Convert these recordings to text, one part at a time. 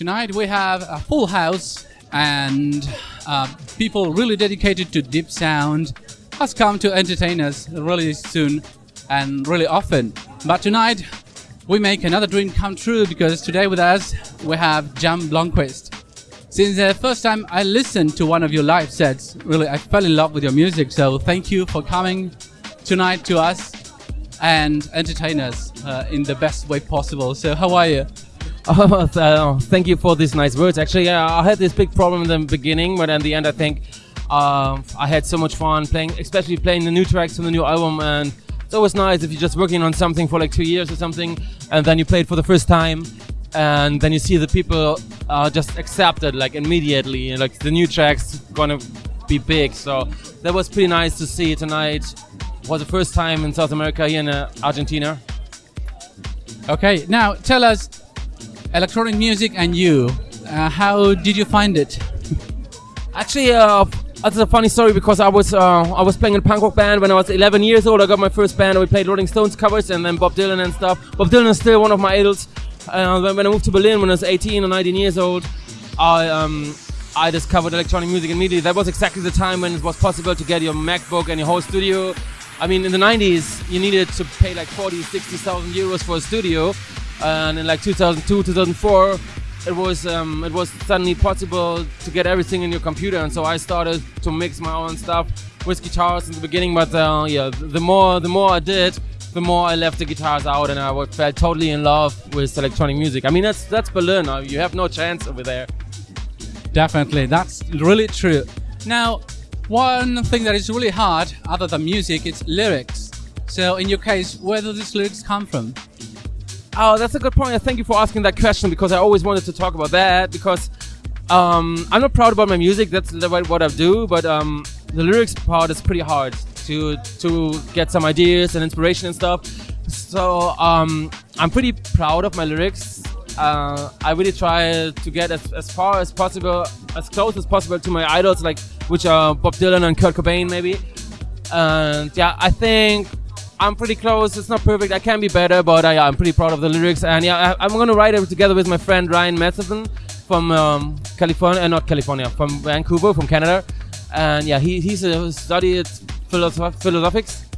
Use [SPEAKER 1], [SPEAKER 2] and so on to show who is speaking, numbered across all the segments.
[SPEAKER 1] Tonight we have a full house and uh, people really dedicated to deep sound has come to entertain us really soon and really often. But tonight we make another dream come true because today with us we have Jan Blomqvist. Since the first time I listened to one of your live sets, really I fell in love with your music. So thank you for coming tonight to us and entertain us uh, in the best way possible. So how are you?
[SPEAKER 2] Oh, thank you for these nice words. Actually, yeah, I had this big problem in the beginning, but in the end, I think uh, I had so much fun playing, especially playing the new tracks from the new album. And it's always nice if you're just working on something for like two years or something, and then you play it for the first time, and then you see the people uh, just accept it like immediately. Like the new tracks gonna be big. So that was pretty nice to see tonight. Was the first time in South America here in uh, Argentina.
[SPEAKER 1] Okay, now tell us electronic music and you. Uh, how did you find it?
[SPEAKER 2] Actually, uh, that's a funny story because I was uh, I was playing in a punk rock band when I was 11 years old. I got my first band and we played Rolling Stones covers and then Bob Dylan and stuff. Bob Dylan is still one of my idols. Uh, when, when I moved to Berlin when I was 18 or 19 years old, I um, I discovered electronic music immediately. That was exactly the time when it was possible to get your MacBook and your whole studio. I mean, in the 90s, you needed to pay like 40, 60,000 euros for a studio and in like 2002 2004 it was um, it was suddenly possible to get everything in your computer. And so I started to mix my own stuff with guitars in the beginning. But uh, yeah the more the more I did the more I left the guitars out and I felt totally in love with electronic music. I mean that's that's Berlin. You have no chance over there.
[SPEAKER 1] Definitely. That's really true. Now one thing that is really hard other than music is lyrics. So in your case where do these lyrics come from
[SPEAKER 2] Oh, that's a good point. Thank you for asking that question because I always wanted to talk about that because um, I'm not proud about my music. That's what I do, but um, the lyrics part is pretty hard to to get some ideas and inspiration and stuff. So um, I'm pretty proud of my lyrics. Uh, I really try to get as, as far as possible, as close as possible to my idols, like which are Bob Dylan and Kurt Cobain, maybe. And yeah, I think I'm pretty close. It's not perfect. I can be better, but yeah, I'm pretty proud of the lyrics. And yeah, I, am gonna write it together with my friend Ryan Matheson from um, California, uh, not California, from Vancouver, from Canada. And yeah, he he's a studied philosoph- philosophics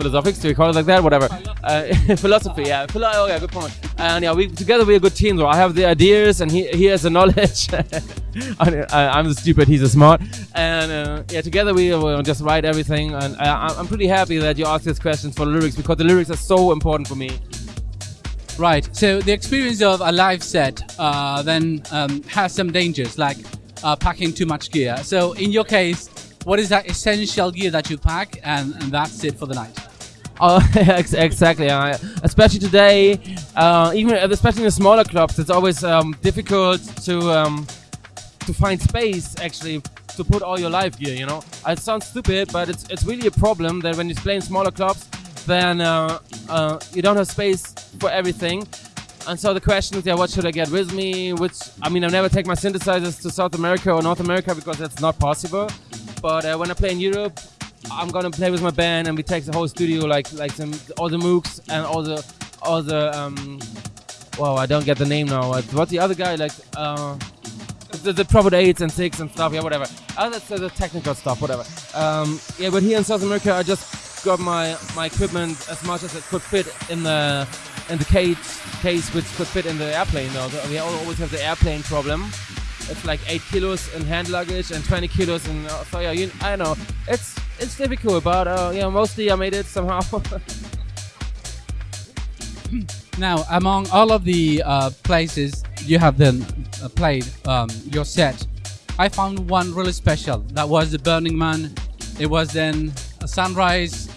[SPEAKER 2] philosophics, do we call it like that? Whatever. Uh, philosophy, yeah. Philo- oh, yeah, good point. And yeah, we together we're a good team. Though I have the ideas, and he he has the knowledge. I, am the stupid, he's the smart. And uh, yeah, together we will just write everything. And I, I'm pretty happy that you asked these questions for the lyrics because the lyrics are so important for me.
[SPEAKER 1] Right. So the experience of a live set uh, then um, has some dangers, like uh, packing too much gear. So in your case, what is that essential gear that you pack, and, and that's it for the night?
[SPEAKER 2] Oh, exactly. Uh, especially today, uh, even especially in the smaller clubs, it's always um, difficult to um, to find space actually to put all your live gear. You know, it sounds stupid, but it's it's really a problem that when you play in smaller clubs, then uh, uh, you don't have space for everything. And so the question is, yeah, what should I get with me? Which I mean, I never take my synthesizers to South America or North America because that's not possible. But uh, when I play in Europe, I'm gonna play with my band and we take the whole studio like like some all the Moogs and all the all the um well I don't get the name now. What's the other guy like uh the, the Prophet 8s and 6 and stuff yeah whatever. That's uh, the technical stuff whatever. Um yeah but here in South America I just got my my equipment as much as it could fit in the in the cage case which could fit in the airplane though. We always have the airplane problem. It's like 8 kilos in hand luggage and 20 kilos in uh, so yeah you, I don't know. It's it's difficult, but uh, you know, mostly I made it somehow.
[SPEAKER 1] now, among all of the uh, places you have then uh, played um, your set, I found one really special. That was the Burning Man. It was then a sunrise.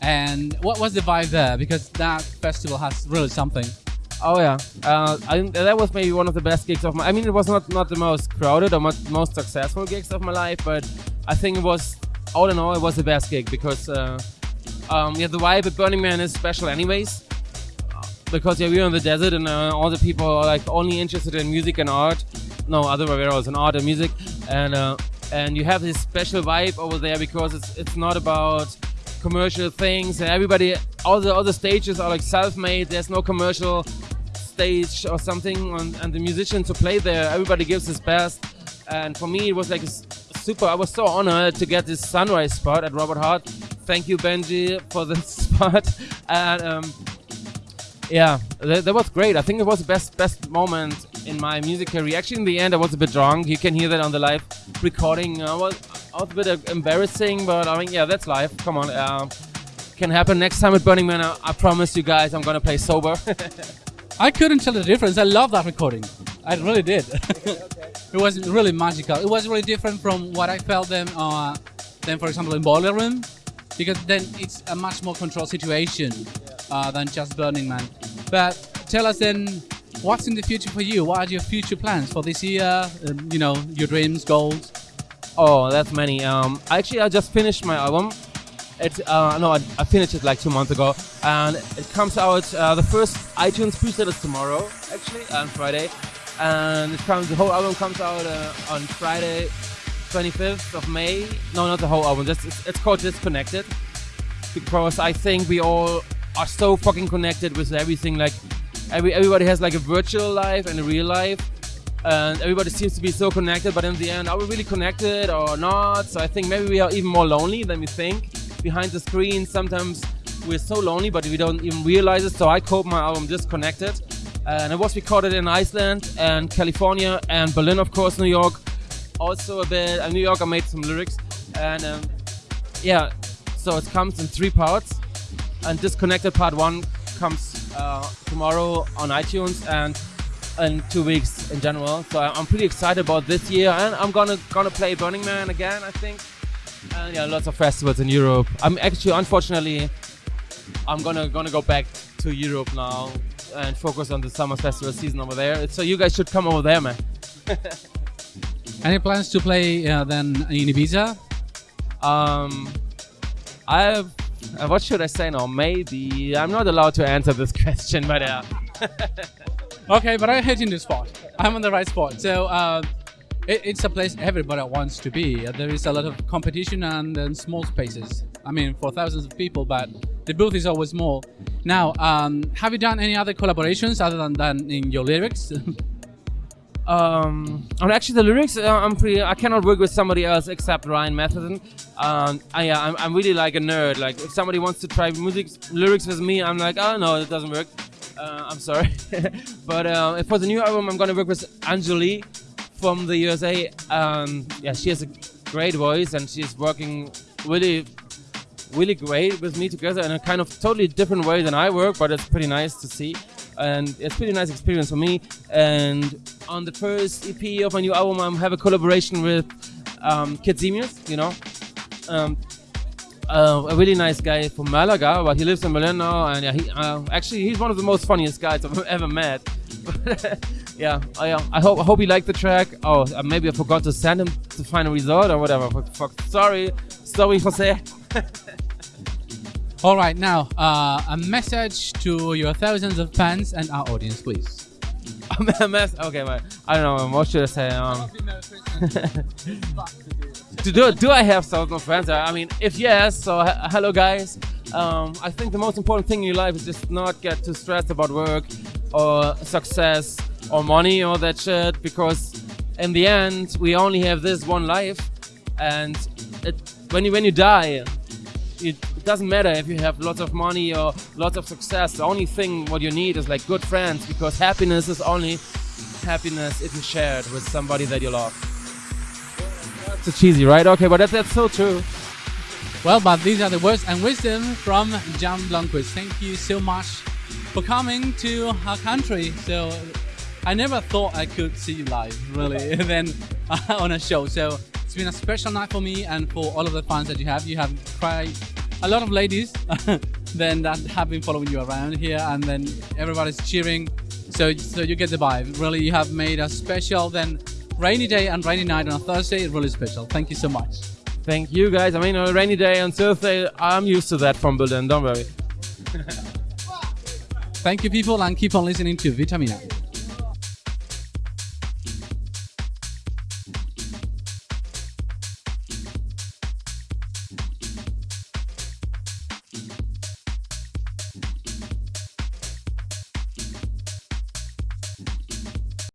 [SPEAKER 1] And what was the vibe there? Because that festival has really something.
[SPEAKER 2] Oh yeah, uh, I, that was maybe one of the best gigs of my. I mean, it was not not the most crowded or most successful gigs of my life, but I think it was all in all, it was the best gig because uh, um, yeah, the vibe at Burning Man is special, anyways. Because yeah, we're in the desert and uh, all the people are like only interested in music and art. No, other way around, in art and music, and uh, and you have this special vibe over there because it's it's not about commercial things and everybody all the other stages are like self-made there's no commercial stage or something, and, and the musician to play there, everybody gives his best. And for me, it was like a super. I was so honored to get this sunrise spot at Robot Heart. Thank you, Benji, for this spot. And um, yeah, that, that was great. I think it was the best best moment in my music career. Actually, in the end, I was a bit drunk. You can hear that on the live recording. I was, I was a bit uh, embarrassing, but I mean, yeah, that's life. Come on, uh, can happen next time at Burning Man. I, I promise you guys, I'm gonna play sober.
[SPEAKER 1] I couldn't tell the difference. I love that recording. I really did. it was really magical. It was really different from what I felt then, uh, then for example, in Boiler Room, because then it's a much more controlled situation uh, than just Burning Man. But tell us then, what's in the future for you? What are your future plans for this year? Um, you know, your dreams, goals.
[SPEAKER 2] Oh, that's many. Um, actually, I just finished my album. It uh, no, I, I finished it like two months ago, and it comes out. Uh, the first iTunes pre-sale is tomorrow, actually, on Friday, and comes. The whole album comes out uh, on Friday, 25th of May. No, not the whole album. Just it's, it's called Disconnected, because I think we all are so fucking connected with everything. Like, every everybody has like a virtual life and a real life and everybody seems to be so connected but in the end are we really connected or not so i think maybe we are even more lonely than we think behind the screen sometimes we're so lonely but we don't even realize it so i called my album disconnected and it was recorded in iceland and california and berlin of course new york also a bit uh, new york i made some lyrics and um, yeah so it comes in three parts and disconnected part one comes uh, tomorrow on itunes and in two weeks in general. So I'm pretty excited about this year, and I'm gonna gonna play Burning Man again, I think. And yeah, lots of festivals in Europe. I'm actually, unfortunately, I'm gonna gonna go back to Europe now and focus on the summer festival season over there. So you guys should come over there, man.
[SPEAKER 1] Any plans to play uh, then in Ibiza?
[SPEAKER 2] Um, I've. Uh, what should I say now? Maybe I'm not allowed to answer this question, but uh,
[SPEAKER 1] Okay, but I'm hitting the spot. I'm on the right spot. So uh, it, it's a place everybody wants to be. There is a lot of competition and, and small spaces. I mean, for thousands of people, but the booth is always small. Now, um, have you done any other collaborations other than, than in your lyrics?
[SPEAKER 2] Um, actually, the lyrics, uh, I'm pretty. I cannot work with somebody else except Ryan Matheson. Um, I, yeah, I'm, I'm really like a nerd. Like, if somebody wants to try music lyrics with me, I'm like, oh no, it doesn't work. Uh, I'm sorry. but uh, for the new album, I'm gonna work with Anjali from the USA. Um, yeah, she has a great voice, and she's working really, really great with me together in a kind of totally different way than I work. But it's pretty nice to see and it's pretty nice experience for me. And on the first EP of my new album, I have a collaboration with um, Kid Simius, you know, um, uh, a really nice guy from Malaga, but he lives in Berlin now, and yeah, he, uh, actually he's one of the most funniest guys I've ever met. yeah, I, uh, I hope I hope he liked the track. Oh, uh, maybe I forgot to send him the final result or whatever. Fuck, fuck. Sorry, sorry, Jose.
[SPEAKER 1] All right, now uh, a message to your thousands of fans and our audience, please.
[SPEAKER 2] A mess. Okay, man. I don't know. What should I say? Um, do, do, do I have thousands of friends? I mean, if yes, so h- hello guys. Um, I think the most important thing in your life is just not get too stressed about work or success or money or that shit because in the end we only have this one life and it, when you when you die it doesn't matter if you have lots of money or lots of success. The only thing what you need is like good friends because happiness is only happiness if you share it with somebody that you love. It's so cheesy, right? Okay, but that's, that's so true.
[SPEAKER 1] Well, but these are the words and wisdom from Jan Blomqvist. Thank you so much for coming to our country. So I never thought I could see you live, really, then on a show. So it's been a special night for me and for all of the fans that you have. You have quite a lot of ladies then that have been following you around here, and then everybody's cheering. So, so you get the vibe. Really, you have made a special then rainy day and rainy night on a Thursday. Really special. Thank you so much.
[SPEAKER 2] Thank you guys. I mean, on a rainy day on Thursday, I'm used to that from Berlin. Don't worry.
[SPEAKER 1] Thank you, people, and keep on listening to Vitamina.